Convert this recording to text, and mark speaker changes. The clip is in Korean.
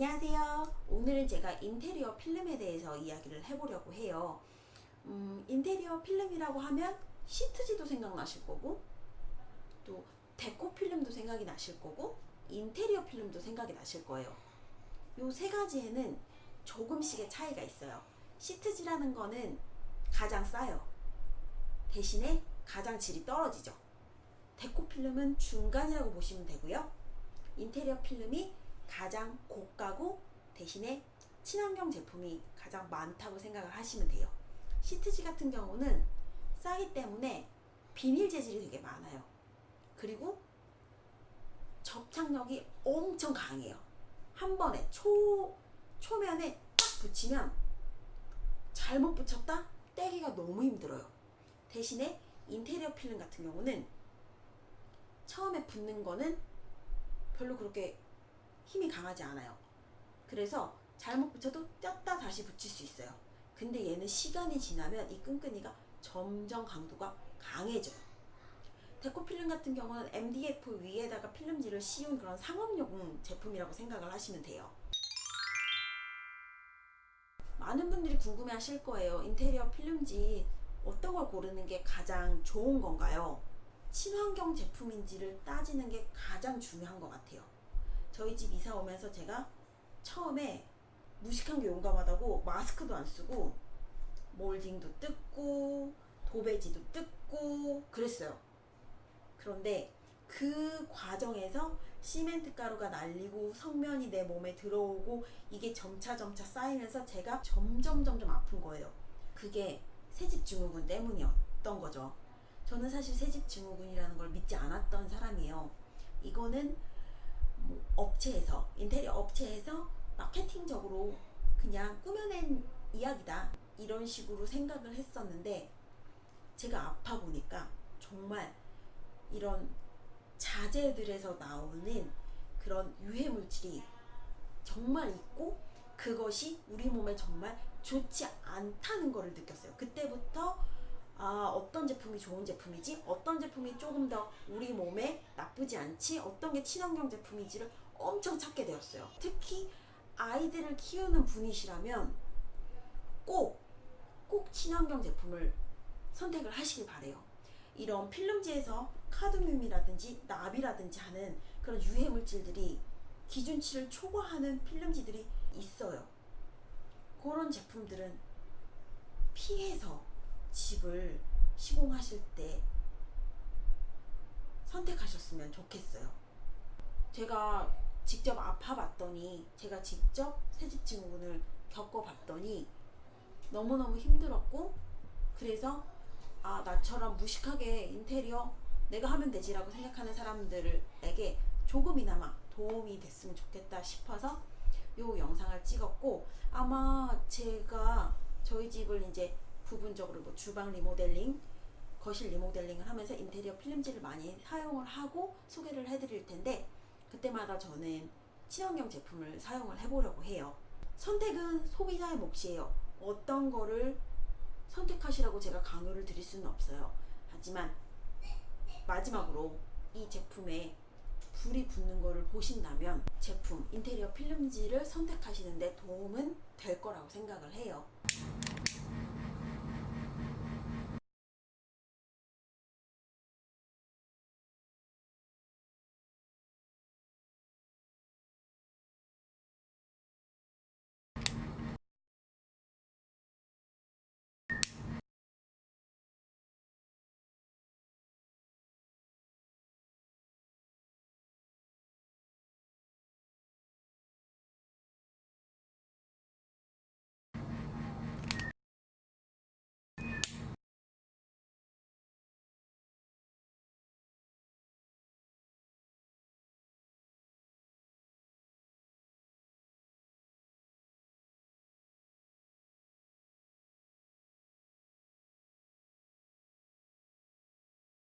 Speaker 1: 안녕하세요. 오늘은 제가 인테리어 필름에 대해서 이야기를 해보려고 해요. 음, 인테리어 필름이라고 하면 시트지도 생각나실 거고 또 데코 필름도 생각이 나실 거고 인테리어 필름도 생각이 나실 거예요. 요 세 가지에는 조금씩의 차이가 있어요. 시트지라는 거는 가장 싸요. 대신에 가장 질이 떨어지죠. 데코 필름은 중간이라고 보시면 되고요. 인테리어 필름이 가장 고가고 대신에 친환경 제품이 가장 많다고 생각을 하시면 돼요. 시트지 같은 경우는 싸기 때문에 비닐 재질이 되게 많아요. 그리고 접착력이 엄청 강해요. 한 번에 초, 초면에 딱 붙이면 잘못 붙였다? 떼기가 너무 힘들어요. 대신에 인테리어 필름 같은 경우는 처음에 붙는 거는 별로 그렇게 힘이 강하지 않아요. 그래서 잘못 붙여도 뗐다 다시 붙일 수 있어요. 근데 얘는 시간이 지나면 이 끈끈이가 점점 강도가 강해져요. 데코 필름 같은 경우는 MDF 위에다가 필름지를 씌운 그런 상업용 제품이라고 생각을 하시면 돼요. 많은 분들이 궁금해 하실 거예요. 인테리어 필름지 어떤 걸 고르는 게 가장 좋은 건가요? 친환경 제품인지를 따지는 게 가장 중요한 것 같아요. 저희 집 이사 오면서 제가 처음에 무식한 게 용감하다고 마스크도 안 쓰고 몰딩도 뜯고 도배지도 뜯고 그랬어요. 그런데 그 과정에서 시멘트 가루가 날리고 성면이 내 몸에 들어오고 이게 점차 점차 쌓이면서 제가 점점 점점 아픈 거예요. 그게 새집 증후군 때문이었던 거죠. 저는 사실 새집 증후군이라는 걸 믿지 않았던 사람이에요. 이거는 뭐 업체에서 인테리어 업체에서 마케팅적으로 그냥 꾸며낸 이야기다 이런 식으로 생각을 했었는데 제가 아파 보니까 정말 이런 자재들에서 나오는 그런 유해 물질이 정말 있고 그것이 우리 몸에 정말 좋지 않다는 것을 느꼈어요. 그때부터 아, 어떤 제품이 좋은 제품이지? 어떤 제품이 조금 더 우리 몸에 나쁘지 않지? 어떤 게 친환경 제품이지를 엄청 찾게 되었어요. 특히 아이들을 키우는 분이시라면 꼭, 꼭 친환경 제품을 선택을 하시길 바래요. 이런 필름지에서 카드뮴이라든지 납이라든지 하는 그런 유해 물질들이 기준치를 초과하는 필름지들이 있어요. 그런 제품들은 피해서 집을 시공하실 때 선택하셨으면 좋겠어요. 제가 직접 아파봤더니 제가 직접 새집 증후군을 겪어봤더니 너무너무 힘들었고 그래서 아 나처럼 무식하게 인테리어 내가 하면 되지 라고 생각하는 사람들에게 조금이나마 도움이 됐으면 좋겠다 싶어서 요 영상을 찍었고 아마 제가 저희 집을 이제 부분적으로 뭐 주방 리모델링, 거실 리모델링을 하면서 인테리어 필름지를 많이 사용을 하고 소개를 해드릴 텐데 그때마다 저는 친환경 제품을 사용을 해보려고 해요. 선택은 소비자의 몫이에요. 어떤 거를 선택하시라고 제가 강요를 드릴 수는 없어요. 하지만 마지막으로 이 제품에 불이 붙는 거를 보신다면 제품 인테리어 필름지를 선택하시는데 도움은 될 거라고 생각을 해요.